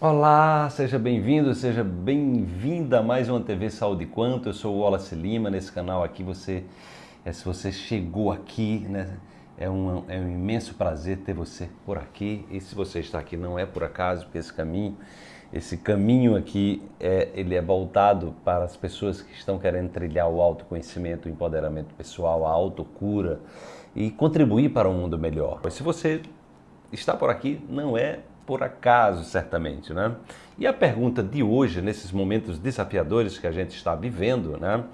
Olá, seja bem-vindo, seja bem-vinda a mais uma TV Saúde Quanto. Eu sou o Wallace Lima, nesse canal aqui você, é, se você chegou aqui, né, é um, é um imenso prazer ter você por aqui. E se você está aqui não é por acaso, porque esse caminho, esse caminho aqui, é, ele é voltado para as pessoas que estão querendo trilhar o autoconhecimento, o empoderamento pessoal, a autocura e contribuir para um mundo melhor. Se você está por aqui, não é por acaso, certamente. Né? E a pergunta de hoje, nesses momentos desafiadores que a gente está vivendo, né,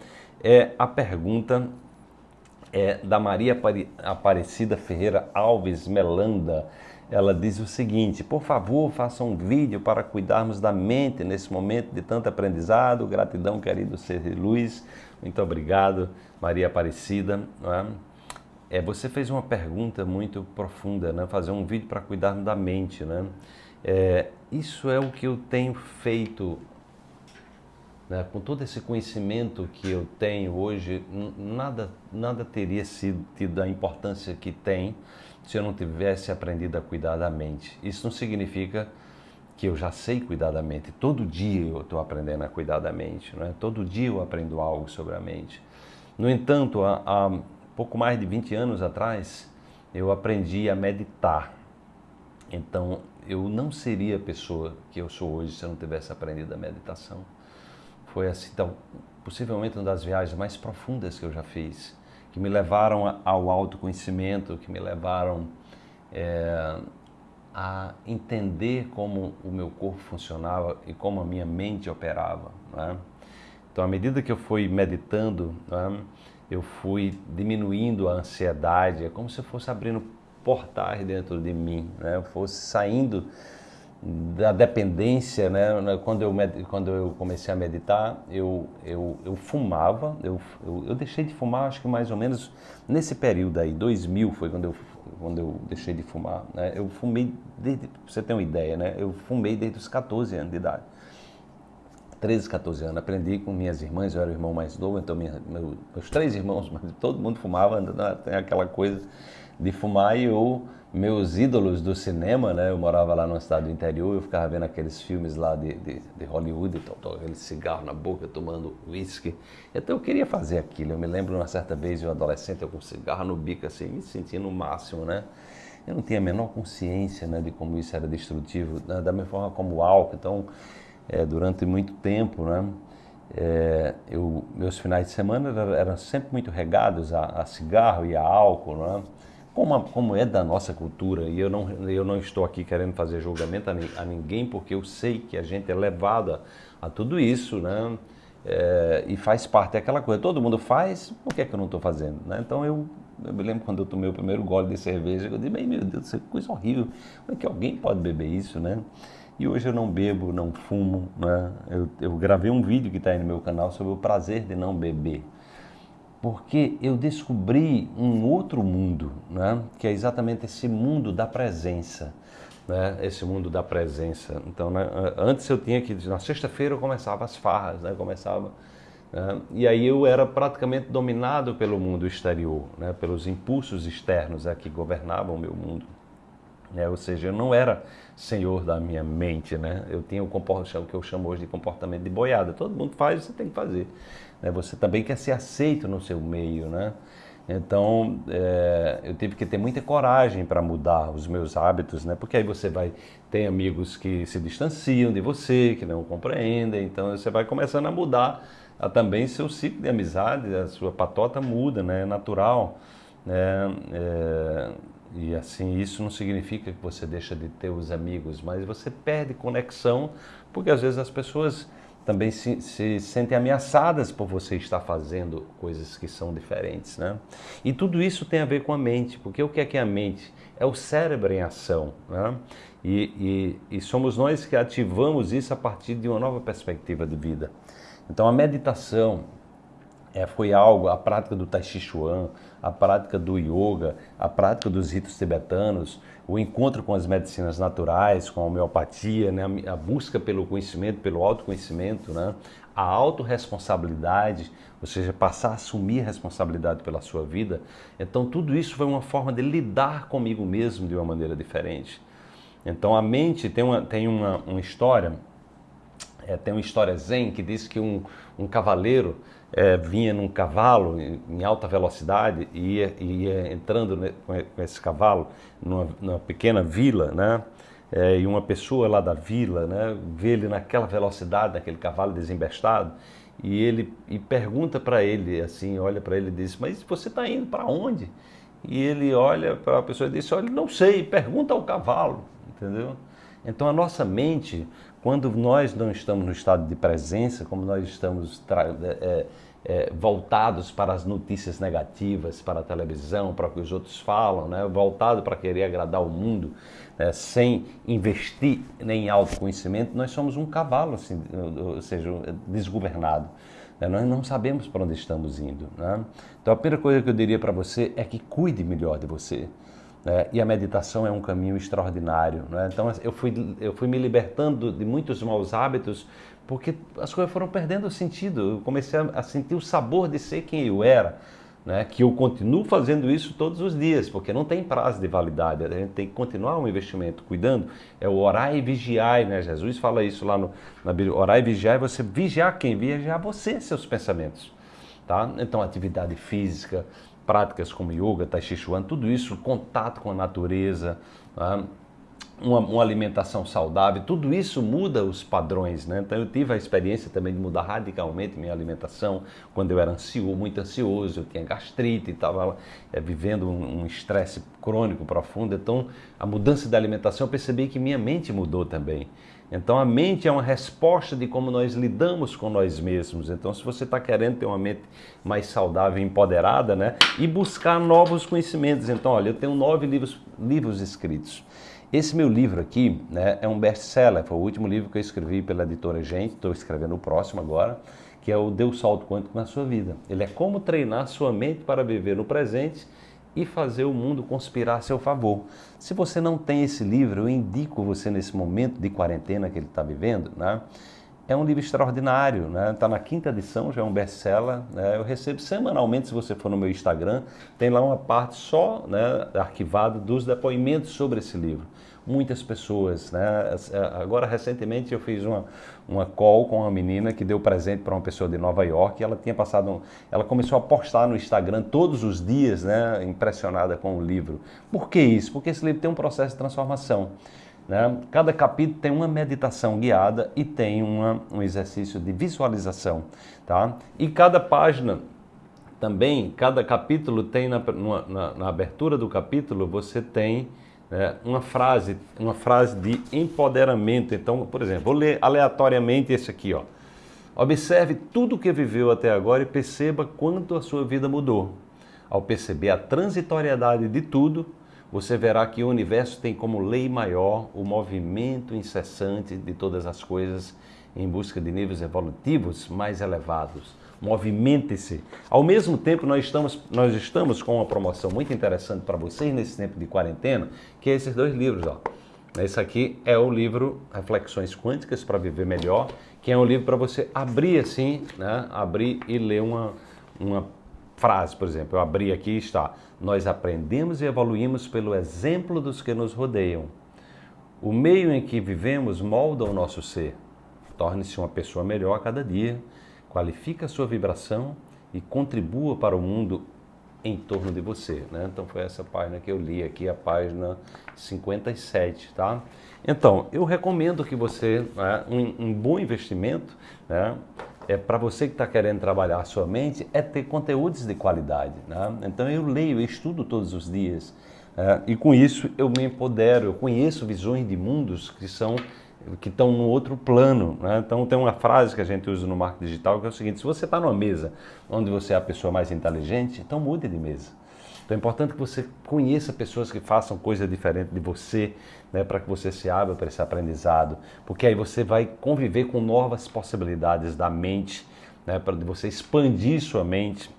é a pergunta é da Maria Aparecida Ferreira Alves Melanda. Ela diz o seguinte: por favor, faça um vídeo para cuidarmos da mente nesse momento de tanto aprendizado. Gratidão, querido ser luz. Muito obrigado, Maria Aparecida. É? É, você fez uma pergunta muito profunda, né? Fazer um vídeo para cuidar da mente, né? É, isso é o que eu tenho feito, né? com todo esse conhecimento que eu tenho hoje, nada, nada teria sido tido a importância que tem se eu não tivesse aprendido a cuidar da mente. Isso não significa que eu já sei cuidar da mente. Todo dia eu estou aprendendo a cuidar da mente, né? Todo dia eu aprendo algo sobre a mente. No entanto, a, a pouco mais de 20 anos atrás, eu aprendi a meditar. Então, eu não seria a pessoa que eu sou hoje se eu não tivesse aprendido a meditação. Foi assim, então, possivelmente uma das viagens mais profundas que eu já fiz, que me levaram ao autoconhecimento, que me levaram é, a entender como o meu corpo funcionava e como a minha mente operava. Né? Então, à medida que eu fui meditando, né, eu fui diminuindo a ansiedade, é como se eu fosse abrindo portais dentro de mim, né? eu fosse saindo da dependência, né? quando, eu, quando eu comecei a meditar, eu, eu, eu fumava, eu, eu, eu, deixei de fumar acho que mais ou menos nesse período aí, 2000 foi quando eu, quando eu deixei de fumar, né? eu fumei, desde, pra você ter uma ideia, né? eu fumei desde os 14 anos de idade. 13, 14 anos. Aprendi com minhas irmãs, eu era o irmão mais novo, então minha, meu, meus três irmãos, todo mundo fumava, tem aquela coisa de fumar e eu, meus ídolos do cinema, né? Eu morava lá no estado do interior, eu ficava vendo aqueles filmes lá de, de, de Hollywood, então, aquele cigarro na boca, tomando uísque. Então eu queria fazer aquilo. Eu me lembro uma certa vez, eu adolescente, eu com cigarro no bico, assim, me sentindo o máximo, né? Eu não tinha a menor consciência né, de como isso era destrutivo, né? da mesma forma como o álcool. Então, é, durante muito tempo, né? É, eu, meus finais de semana eram, sempre muito regados a, a, cigarro e a álcool, né? como, a, como é da nossa cultura. E eu não, eu não estou aqui querendo fazer julgamento a, a ninguém, porque eu sei que a gente é levado a, tudo isso, né? É, e faz parte daquela coisa. Todo mundo faz, por que, é que eu não estou fazendo? Né? Então eu, eu, me lembro quando eu tomei o primeiro gole de cerveja, eu disse, meu Deus, é coisa horrível. Como é que alguém pode beber isso, né? E hoje eu não bebo, não fumo. Né? Eu, eu gravei um vídeo que está aí no meu canal sobre o prazer de não beber. Porque eu descobri um outro mundo, né? que é exatamente esse mundo da presença. Né? Esse mundo da presença. Então, né? antes eu tinha que. Na sexta-feira eu começava as farras, né? começava. Né? E aí eu era praticamente dominado pelo mundo exterior, né? pelos impulsos externos é, que governavam o meu mundo. É, ou seja, eu não era senhor da minha mente, né? Eu tinha o comportamento que eu chamo hoje de comportamento de boiada. Todo mundo faz, você tem que fazer. Né? Você também quer ser aceito no seu meio, né? Então, é, eu tive que ter muita coragem para mudar os meus hábitos, né? Porque aí você vai ter amigos que se distanciam de você, que não compreendem. Então, você vai começando a mudar a, também seu ciclo de amizade, a sua patota muda, né? É natural. Né? É, e assim, isso não significa que você deixa de ter os amigos, mas você perde conexão, porque às vezes as pessoas também se, se, sentem ameaçadas por você estar fazendo coisas que são diferentes, né? E tudo isso tem a ver com a mente, porque o que é que é a mente? É o cérebro em ação, né? E, e, e somos nós que ativamos isso a partir de uma nova perspectiva de vida. Então a meditação, é, foi algo, a prática do Tai Chi Chuan, a prática do yoga, a prática dos ritos tibetanos, o encontro com as medicinas naturais, com a homeopatia, né, a busca pelo conhecimento, pelo autoconhecimento, né, a autorresponsabilidade, ou seja, passar a assumir responsabilidade pela sua vida. Então, tudo isso foi uma forma de lidar comigo mesmo de uma maneira diferente. Então a mente tem uma, tem uma, uma história, é, tem uma história zen que diz que um, um cavaleiro é, vinha num cavalo em, em alta velocidade e ia, ia entrando ne, com esse cavalo numa, numa pequena vila, né? É, e uma pessoa lá da vila, né, vê ele naquela velocidade, naquele cavalo desembestado, e ele e pergunta para ele assim, olha para ele e diz: "Mas você está indo para onde?" E ele olha para a pessoa e diz: "Olha, não sei, pergunta ao cavalo", entendeu? Então a nossa mente, quando nós não estamos no estado de presença, como nós estamos é, é, voltados para as notícias negativas, para a televisão, para o que os outros falam, né? voltado para querer agradar o mundo, né? sem investir em autoconhecimento, nós somos um cavalo, assim, ou seja, desgovernado. Né? Nós não sabemos para onde estamos indo. Né? Então a primeira coisa que eu diria para você é que cuide melhor de você. Né? E a meditação é um caminho extraordinário. Né? Então eu fui, eu fui me libertando de muitos maus hábitos porque as coisas foram perdendo sentido. Eu comecei a, sentir o sabor de ser quem eu era. Né, que eu continuo fazendo isso todos os dias, porque não tem prazo de validade, a gente tem que continuar o um investimento, cuidando, é o orar e vigiar, né? Jesus fala isso lá no, na Bíblia, orar e vigiar é você vigiar quem? Vigiar você, seus pensamentos, tá? Então, atividade física, práticas como yoga, tai chi chuan, tudo isso, contato com a natureza, tá? uma, uma, alimentação saudável, tudo isso muda os padrões, né? Então eu tive a experiência também de mudar radicalmente minha alimentação quando eu era ansioso, muito ansioso, eu tinha gastrite, estava é, vivendo um estresse um crônico profundo. Então a mudança da alimentação eu percebi que minha mente mudou também. Então a mente é uma resposta de como nós lidamos com nós mesmos. Então se você está querendo ter uma mente mais saudável e empoderada, né? E buscar novos conhecimentos. Então olha, eu tenho nove livros, livros escritos. Esse meu livro aqui né, é um best-seller, foi o último livro que eu escrevi pela editora Gente, estou escrevendo o próximo agora, que é o Deu Salto Quântico na Sua Vida. Ele é como treinar sua mente para viver no presente e fazer o mundo conspirar a seu favor. Se você não tem esse livro, eu indico você nesse momento de quarentena que ele está vivendo, né? É um livro extraordinário, né? Está na quinta edição, já é um best-seller. Né? Eu recebo semanalmente, se você for no meu Instagram, tem lá uma parte só, né, arquivada dos depoimentos sobre esse livro muitas pessoas. Né? Agora, recentemente, eu fiz uma, uma call com uma menina que deu presente para uma pessoa de Nova York. ela tinha passado, um, ela começou a postar no Instagram todos os dias, né, impressionada com o livro. Por que isso? Porque esse livro tem um processo de transformação. Né? Cada capítulo tem uma meditação guiada e tem uma, um exercício de visualização. Tá? E cada página também, cada capítulo tem na, na, na abertura do capítulo, você tem é, uma frase, uma frase de empoderamento. Então, por exemplo, vou ler aleatoriamente esse aqui, ó. Observe tudo o que viveu até agora e perceba quanto a sua vida mudou. Ao perceber a transitoriedade de tudo, você verá que o universo tem como lei maior o movimento incessante de todas as coisas em busca de níveis evolutivos mais elevados movimente-se. Ao mesmo tempo, nós estamos, nós estamos com uma promoção muito interessante para vocês nesse tempo de quarentena, que é esses dois livros. Ó. Esse aqui é o livro Reflexões Quânticas para Viver Melhor, que é um livro para você abrir assim, né? abrir e ler uma, uma frase, por exemplo. Eu abri aqui está: Nós aprendemos e evoluímos pelo exemplo dos que nos rodeiam. O meio em que vivemos molda o nosso ser. Torne-se uma pessoa melhor a cada dia qualifique a sua vibração e contribua para o mundo em torno de você. Né? Então foi essa página que eu li aqui, a página 57, tá? Então, eu recomendo que você, né, um, um, bom investimento, né, é para você que está querendo trabalhar a sua mente, é ter conteúdos de qualidade. Né? Então eu leio, eu estudo todos os dias. Né? e com isso eu me empodero, eu conheço visões de mundos que são que estão no outro plano. Né? Então tem uma frase que a gente usa no marketing digital que é o seguinte: se você está numa mesa onde você é a pessoa mais inteligente, então mude de mesa. Então é importante que você conheça pessoas que façam coisa diferente de você, né, para que você se abra para esse aprendizado, porque aí você vai conviver com novas possibilidades da mente, né, para você expandir sua mente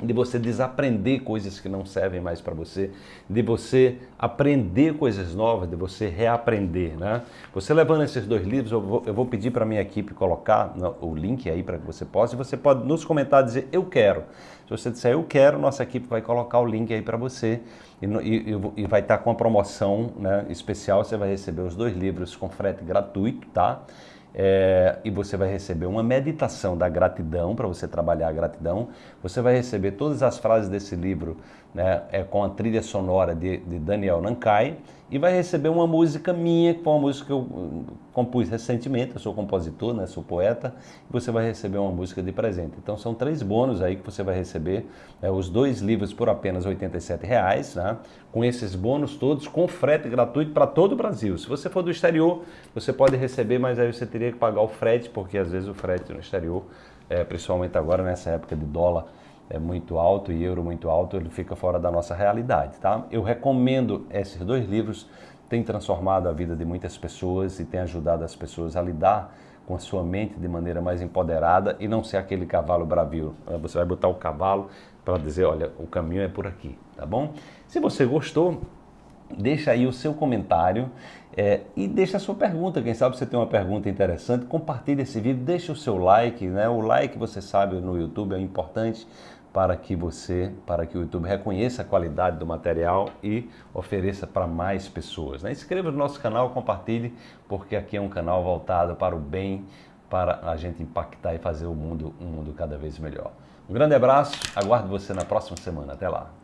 de você desaprender coisas que não servem mais para você, de você aprender coisas novas, de você reaprender, né? Você levando esses dois livros, eu vou, eu vou pedir para minha equipe colocar no, o link aí para que você possa, e você pode nos comentários dizer eu quero. Se você disser eu quero, nossa equipe vai colocar o link aí para você e, e, e, vai estar com a promoção né, especial, você vai receber os dois livros com frete gratuito, tá? É, e você vai receber uma meditação da gratidão, para você trabalhar a gratidão. Você vai receber todas as frases desse livro né, é, com a trilha sonora de, de Daniel Nankai e vai receber uma música minha, que foi uma música que eu hum, compus recentemente, eu sou compositor, né, sou poeta, e você vai receber uma música de presente. Então são três bônus aí que você vai receber, né, os dois livros por apenas R$ reais, né, com esses bônus todos, com frete gratuito para todo o Brasil. Se você for do exterior, você pode receber, mas aí você teria que pagar o frete, porque às vezes o frete no exterior, é, principalmente agora nessa época de dólar, é muito alto e euro muito alto, ele fica fora da nossa realidade, tá? Eu recomendo esses dois livros, tem transformado a vida de muitas pessoas e tem ajudado as pessoas a lidar com a sua mente de maneira mais empoderada e não ser aquele cavalo bravio. Você vai botar o cavalo para dizer, olha, o caminho é por aqui, tá bom? Se você gostou, deixa aí o seu comentário é, e deixa a sua pergunta. Quem sabe você tem uma pergunta interessante, compartilhe esse vídeo, deixa o seu like, né? O like, você sabe, no YouTube é importante para que você, para que o YouTube reconheça a qualidade do material e ofereça para mais pessoas. Né? Inscreva no nosso canal, compartilhe, porque aqui é um canal voltado para o bem, para a gente impactar e fazer o mundo um mundo cada vez melhor. Um grande abraço, aguardo você na próxima semana. Até lá.